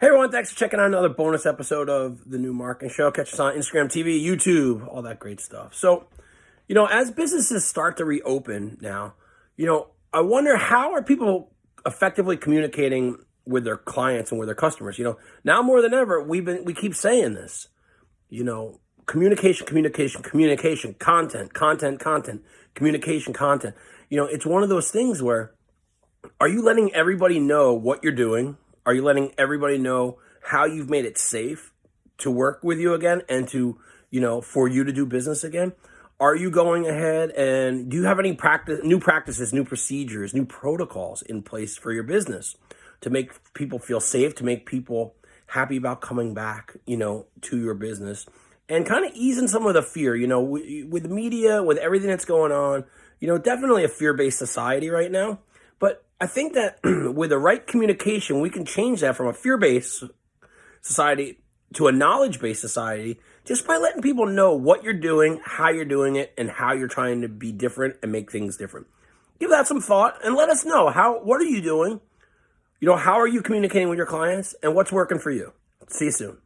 Hey everyone, thanks for checking out another bonus episode of the New Marketing Show. Catch us on Instagram TV, YouTube, all that great stuff. So, you know, as businesses start to reopen now, you know, I wonder how are people effectively communicating with their clients and with their customers? You know, now more than ever, we've been we keep saying this. You know, communication, communication, communication, content, content, content, communication, content. You know, it's one of those things where are you letting everybody know what you're doing? Are you letting everybody know how you've made it safe to work with you again and to, you know, for you to do business again? Are you going ahead and do you have any practice, new practices, new procedures, new protocols in place for your business to make people feel safe, to make people happy about coming back, you know, to your business and kind of easing some of the fear, you know, with media, with everything that's going on, you know, definitely a fear-based society right now. I think that with the right communication, we can change that from a fear-based society to a knowledge-based society just by letting people know what you're doing, how you're doing it, and how you're trying to be different and make things different. Give that some thought and let us know how what are you doing? You know, how are you communicating with your clients and what's working for you? See you soon.